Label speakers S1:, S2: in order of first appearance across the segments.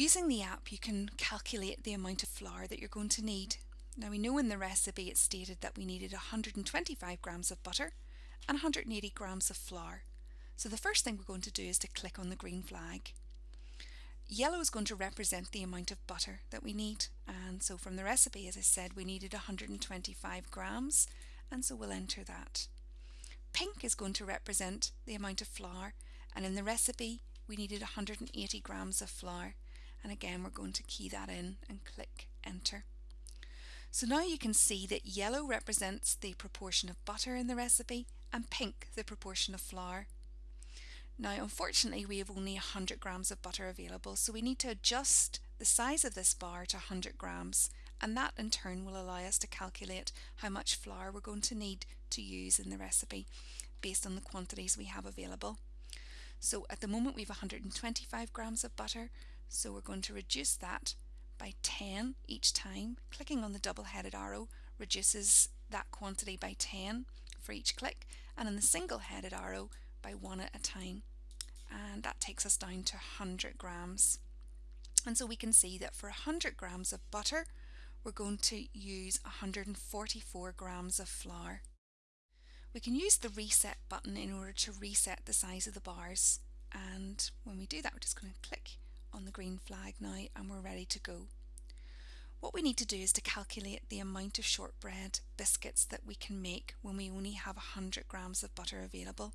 S1: Using the app you can calculate the amount of flour that you're going to need. Now we know in the recipe it stated that we needed 125 grams of butter and 180 grams of flour. So the first thing we're going to do is to click on the green flag. Yellow is going to represent the amount of butter that we need and so from the recipe as I said we needed 125 grams and so we'll enter that. Pink is going to represent the amount of flour and in the recipe we needed 180 grams of flour and again we're going to key that in and click enter. So now you can see that yellow represents the proportion of butter in the recipe and pink the proportion of flour. Now unfortunately we have only 100 grams of butter available so we need to adjust the size of this bar to 100 grams and that in turn will allow us to calculate how much flour we're going to need to use in the recipe based on the quantities we have available. So at the moment we have 125 grams of butter so we're going to reduce that by 10 each time. Clicking on the double-headed arrow reduces that quantity by 10 for each click and on the single-headed arrow by one at a time. And that takes us down to 100 grams. And so we can see that for 100 grams of butter we're going to use 144 grams of flour. We can use the reset button in order to reset the size of the bars and when we do that we're just going to click on the green flag now and we're ready to go. What we need to do is to calculate the amount of shortbread biscuits that we can make when we only have 100 grams of butter available.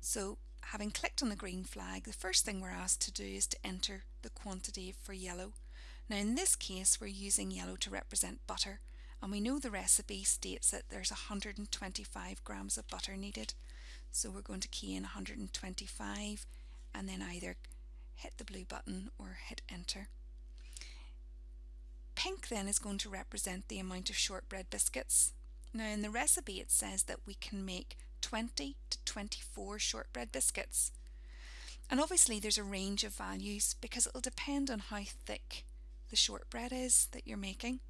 S1: So having clicked on the green flag, the first thing we're asked to do is to enter the quantity for yellow. Now in this case we're using yellow to represent butter and we know the recipe states that there's 125 grams of butter needed. So we're going to key in 125 and then either hit the blue button or hit enter. Pink then is going to represent the amount of shortbread biscuits. Now in the recipe it says that we can make 20 to 24 shortbread biscuits. And obviously there's a range of values because it'll depend on how thick the shortbread is that you're making.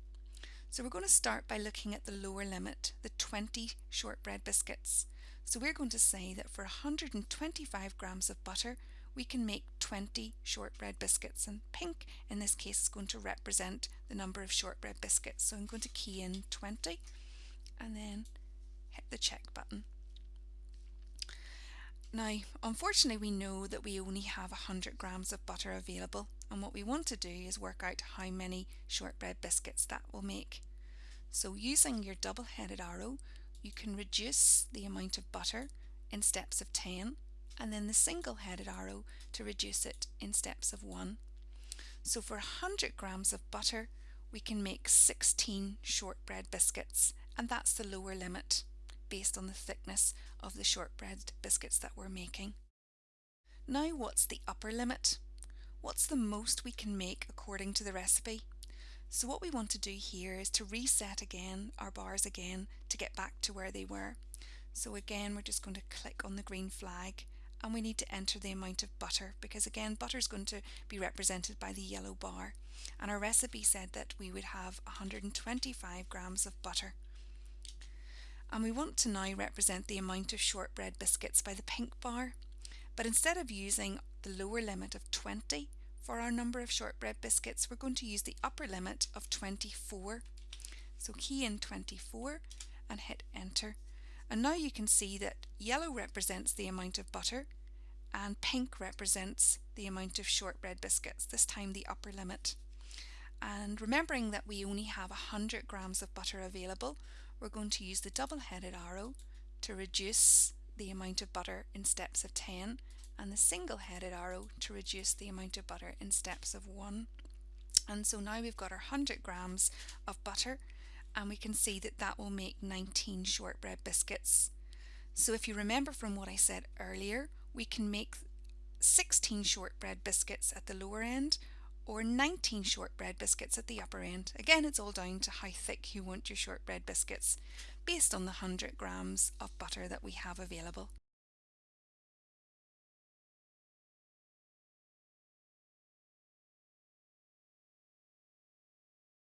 S1: So we're going to start by looking at the lower limit, the 20 shortbread biscuits. So we're going to say that for 125 grams of butter we can make 20 shortbread biscuits and pink in this case is going to represent the number of shortbread biscuits so I'm going to key in 20 and then hit the check button. Now unfortunately we know that we only have 100 grams of butter available and what we want to do is work out how many shortbread biscuits that will make. So using your double-headed arrow you can reduce the amount of butter in steps of 10 and then the single-headed arrow to reduce it in steps of 1. So for 100 grams of butter we can make 16 shortbread biscuits and that's the lower limit based on the thickness of the shortbread biscuits that we're making. Now what's the upper limit? What's the most we can make according to the recipe? So what we want to do here is to reset again our bars again to get back to where they were. So again we're just going to click on the green flag and we need to enter the amount of butter because again butter is going to be represented by the yellow bar. And our recipe said that we would have 125 grams of butter. And we want to now represent the amount of shortbread biscuits by the pink bar. But instead of using the lower limit of 20 for our number of shortbread biscuits we're going to use the upper limit of 24 so key in 24 and hit enter and now you can see that yellow represents the amount of butter and pink represents the amount of shortbread biscuits, this time the upper limit. And remembering that we only have 100 grams of butter available, we're going to use the double-headed arrow to reduce the amount of butter in steps of 10 and the single-headed arrow to reduce the amount of butter in steps of 1. And so now we've got our 100 grams of butter and we can see that that will make 19 shortbread biscuits. So if you remember from what I said earlier, we can make 16 shortbread biscuits at the lower end or 19 shortbread biscuits at the upper end. Again, it's all down to how thick you want your shortbread biscuits based on the 100 grams of butter that we have available.